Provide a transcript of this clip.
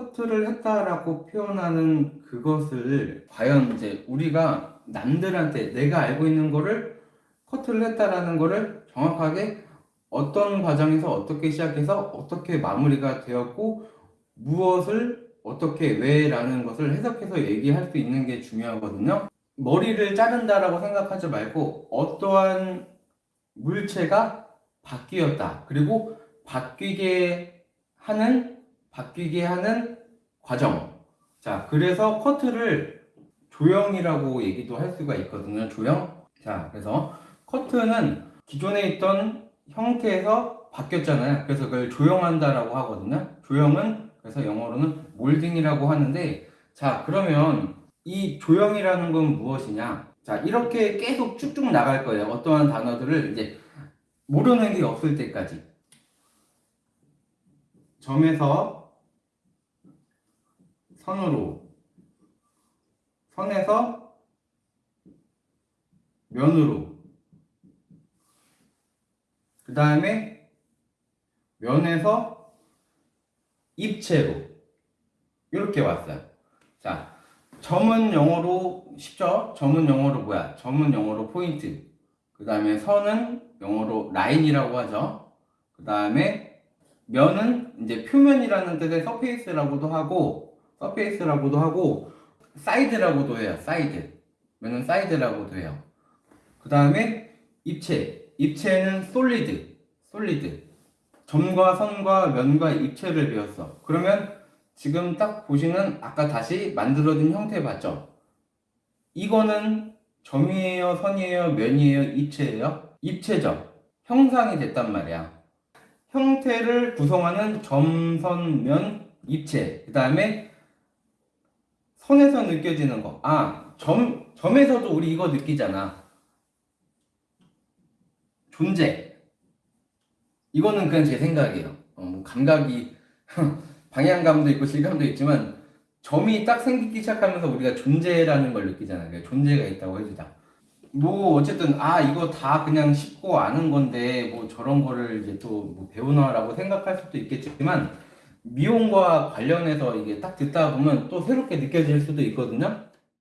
커트를 했다라고 표현하는 그것을 과연 이제 우리가 남들한테 내가 알고 있는 거를 커트를 했다라는 거를 정확하게 어떤 과정에서 어떻게 시작해서 어떻게 마무리가 되었고 무엇을 어떻게 왜 라는 것을 해석해서 얘기할 수 있는 게 중요하거든요. 머리를 자른다라고 생각하지 말고 어떠한 물체가 바뀌었다. 그리고 바뀌게 하는 바뀌게 하는 과정. 자, 그래서 커트를 조형이라고 얘기도 할 수가 있거든요. 조형. 자, 그래서 커트는 기존에 있던 형태에서 바뀌었잖아요. 그래서 그걸 조형한다 라고 하거든요. 조형은 그래서 영어로는 몰딩이라고 하는데 자, 그러면 이 조형이라는 건 무엇이냐? 자, 이렇게 계속 쭉쭉 나갈 거예요. 어떠한 단어들을 이제 모르는 게 없을 때까지. 점에서 선으로. 선에서 면으로. 그 다음에 면에서 입체로. 이렇게 왔어요. 자 점은 영어로 쉽죠? 점은 영어로 뭐야? 점은 영어로 포인트. 그 다음에 선은 영어로 line이라고 하죠. 그 다음에 면은 이제 표면이라는 뜻의 surface라고도 하고 surface라고도 하고 side라고도 해요 사이드. 면은 side라고도 해요. 그 다음에 입체. 입체는 solid solid. 점과 선과 면과 입체를 배웠어. 그러면 지금 딱 보시는 아까 다시 만들어진 형태 봤죠? 이거는 점이에요 선이에요 면이에요 입체예요? 입체죠. 형상이 됐단 말이야. 형태를 구성하는 점, 선, 면, 입체. 그 다음에 선에서 느껴지는 거. 아, 점, 점에서도 우리 이거 느끼잖아. 존재. 이거는 그냥 제 생각이에요. 어, 뭐 감각이, 방향감도 있고 질감도 있지만, 점이 딱 생기기 시작하면서 우리가 존재라는 걸 느끼잖아요. 그러니까 존재가 있다고 해주자. 뭐 어쨌든 아 이거 다 그냥 쉽고 아는 건데 뭐 저런 거를 이제 또 뭐 배우나라고 생각할 수도 있겠지만 미용과 관련해서 이게 딱 듣다 보면 또 새롭게 느껴질 수도 있거든요.